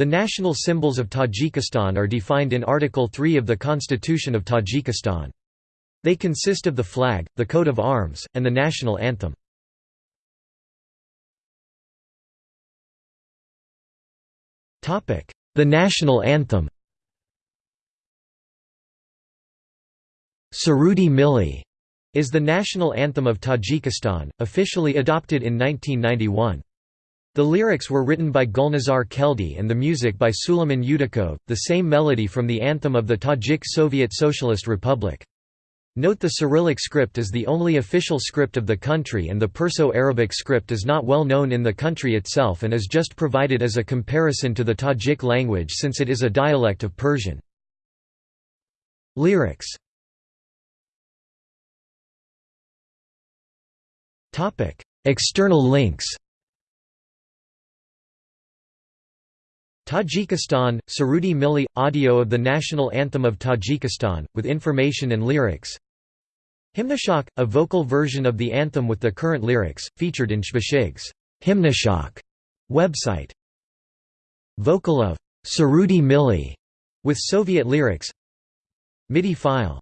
The national symbols of Tajikistan are defined in Article 3 of the Constitution of Tajikistan. They consist of the flag, the coat of arms, and the national anthem. The national anthem Surudi Milli is the national anthem of Tajikistan, officially adopted in 1991. The lyrics were written by Gulnazar Keldi and the music by Suleiman Yudakov, the same melody from the anthem of the Tajik Soviet Socialist Republic. Note the Cyrillic script is the only official script of the country and the Perso-Arabic script is not well known in the country itself and is just provided as a comparison to the Tajik language since it is a dialect of Persian. Lyrics External links Tajikistan, Surudi Milli – audio of the national anthem of Tajikistan, with information and lyrics. Hymnashok – a vocal version of the anthem with the current lyrics, featured in Shbashig's Hymnashok website. Vocal of Surudi Milli with Soviet lyrics. MIDI file